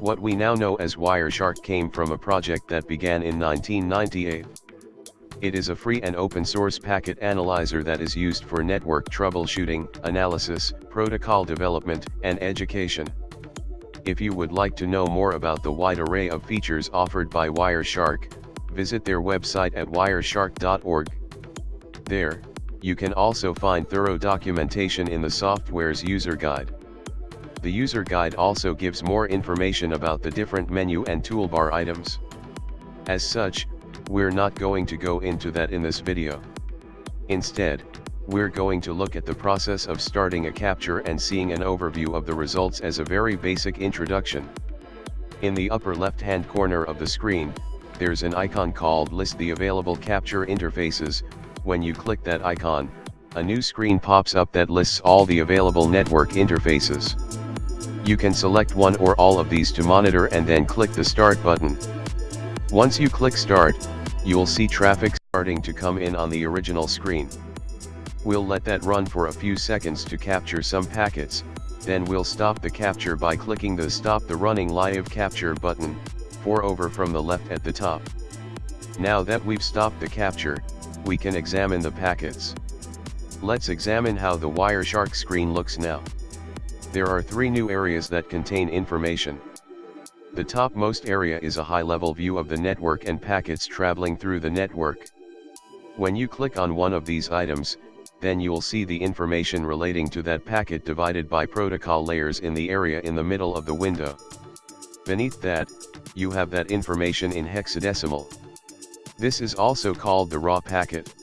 What we now know as Wireshark came from a project that began in 1998. It is a free and open source packet analyzer that is used for network troubleshooting, analysis, protocol development, and education. If you would like to know more about the wide array of features offered by Wireshark, visit their website at wireshark.org. There, you can also find thorough documentation in the software's user guide. The user guide also gives more information about the different menu and toolbar items. As such, we're not going to go into that in this video. Instead, we're going to look at the process of starting a capture and seeing an overview of the results as a very basic introduction. In the upper left hand corner of the screen, there's an icon called list the available capture interfaces, when you click that icon, a new screen pops up that lists all the available network interfaces. You can select one or all of these to monitor and then click the start button. Once you click start, you'll see traffic starting to come in on the original screen. We'll let that run for a few seconds to capture some packets, then we'll stop the capture by clicking the stop the running live capture button, 4 over from the left at the top. Now that we've stopped the capture, we can examine the packets. Let's examine how the Wireshark screen looks now. There are three new areas that contain information. The topmost area is a high-level view of the network and packets traveling through the network. When you click on one of these items, then you'll see the information relating to that packet divided by protocol layers in the area in the middle of the window. Beneath that, you have that information in hexadecimal. This is also called the raw packet.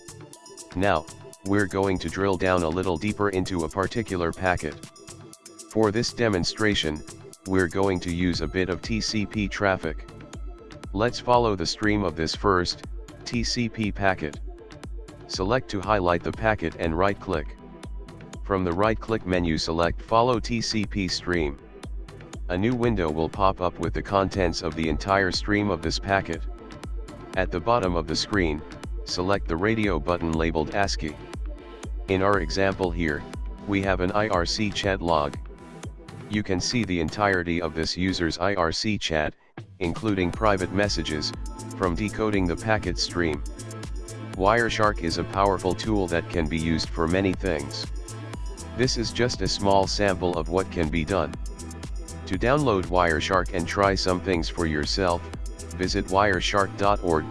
Now, we're going to drill down a little deeper into a particular packet. For this demonstration, we're going to use a bit of TCP traffic. Let's follow the stream of this first, TCP packet. Select to highlight the packet and right-click. From the right-click menu select Follow TCP stream. A new window will pop up with the contents of the entire stream of this packet. At the bottom of the screen, select the radio button labeled ASCII. In our example here, we have an IRC chat log, you can see the entirety of this user's IRC chat, including private messages, from decoding the packet stream. Wireshark is a powerful tool that can be used for many things. This is just a small sample of what can be done. To download Wireshark and try some things for yourself, visit wireshark.org.